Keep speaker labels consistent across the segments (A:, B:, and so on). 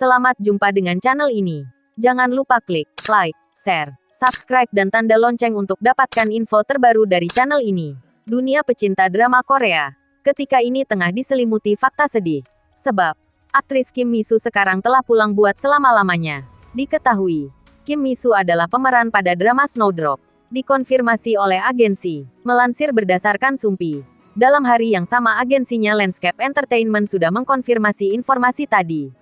A: Selamat jumpa dengan channel ini. Jangan lupa klik like, share, subscribe dan tanda lonceng untuk dapatkan info terbaru dari channel ini. Dunia pecinta drama Korea. Ketika ini tengah diselimuti fakta sedih. Sebab, aktris Kim Misu sekarang telah pulang buat selama-lamanya. Diketahui, Kim Misu adalah pemeran pada drama Snowdrop. Dikonfirmasi oleh agensi. Melansir berdasarkan Sumpi. Dalam hari yang sama agensinya Landscape Entertainment sudah mengkonfirmasi informasi tadi.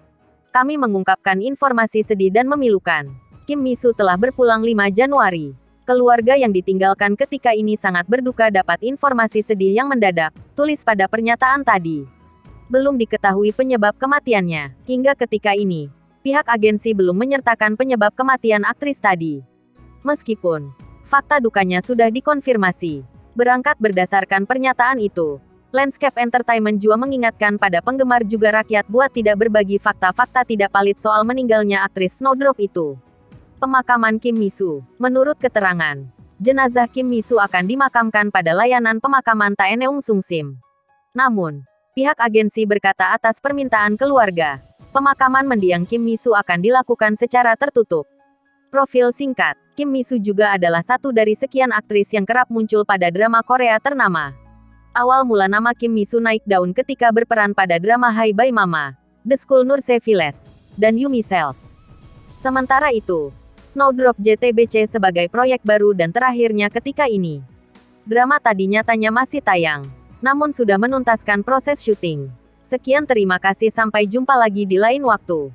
A: Kami mengungkapkan informasi sedih dan memilukan. Kim Misu telah berpulang 5 Januari. Keluarga yang ditinggalkan ketika ini sangat berduka dapat informasi sedih yang mendadak, tulis pada pernyataan tadi. Belum diketahui penyebab kematiannya. Hingga ketika ini, pihak agensi belum menyertakan penyebab kematian aktris tadi. Meskipun, fakta dukanya sudah dikonfirmasi. Berangkat berdasarkan pernyataan itu, Landscape Entertainment juga mengingatkan pada penggemar juga rakyat buat tidak berbagi fakta-fakta tidak valid soal meninggalnya aktris Snowdrop itu. Pemakaman Kim Misu. Menurut keterangan, jenazah Kim Misu akan dimakamkan pada layanan pemakaman Taeneung Sungsim. Namun, pihak agensi berkata atas permintaan keluarga, pemakaman mendiang Kim Misu akan dilakukan secara tertutup. Profil singkat, Kim Misu juga adalah satu dari sekian aktris yang kerap muncul pada drama Korea ternama. Awal mula nama Kim Misu naik daun ketika berperan pada drama Hai Bye Mama, The School Nurse Viles, dan Yumi Cells. Sementara itu, Snowdrop JTBC sebagai proyek baru dan terakhirnya ketika ini. Drama tadi nyatanya masih tayang, namun sudah menuntaskan proses syuting. Sekian terima kasih sampai jumpa lagi di lain waktu.